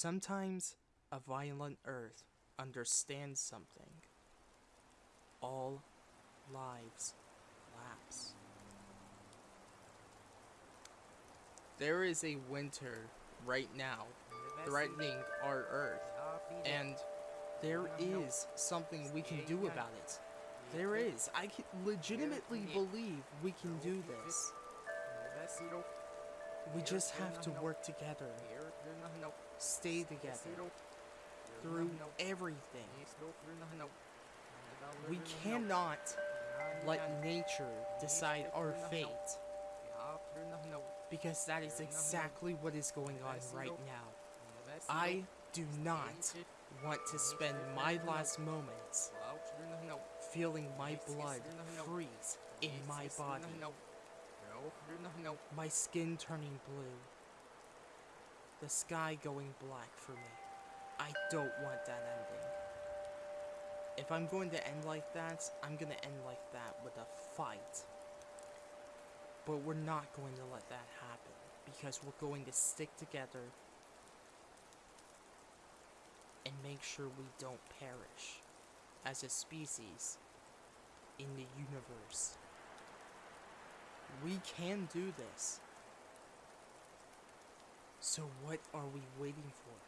Sometimes a violent earth understands something. All lives lapse. There is a winter right now threatening our earth, and there is something we can do about it. There is. I legitimately believe we can do this. We just have to work together, stay together through everything. We cannot let nature decide our fate because that is exactly what is going on right now. I do not want to spend my last moments feeling my blood freeze in my body, my skin turning blue, the sky going black for me. I don't want that ending. If I'm going to end like that, I'm going to end like that with a fight. But we're not going to let that happen because we're going to stick together and make sure we don't perish as a species in the universe. We can do this. So what are we waiting for?